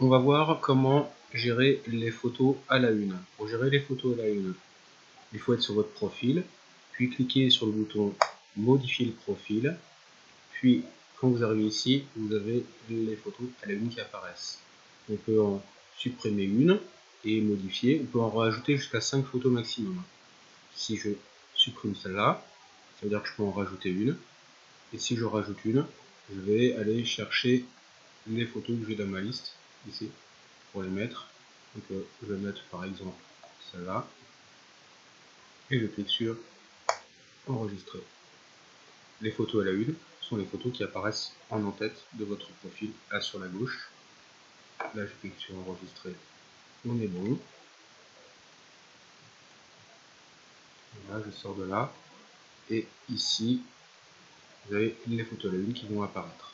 on va voir comment gérer les photos à la une. Pour gérer les photos à la une, il faut être sur votre profil, puis cliquer sur le bouton modifier le profil, puis quand vous arrivez ici, vous avez les photos à la une qui apparaissent. On peut en supprimer une et modifier, on peut en rajouter jusqu'à 5 photos maximum. Si je supprime celle-là, ça veut dire que je peux en rajouter une, et si je rajoute une, je vais aller chercher les photos que j'ai dans ma liste ici pour les mettre. Donc euh, je vais mettre par exemple celle-là et je clique sur enregistrer. Les photos à la une sont les photos qui apparaissent en en-tête de votre profil là sur la gauche. Là je clique sur enregistrer, on est bon. Voilà, je sors de là et ici vous avez les photos à la une qui vont apparaître.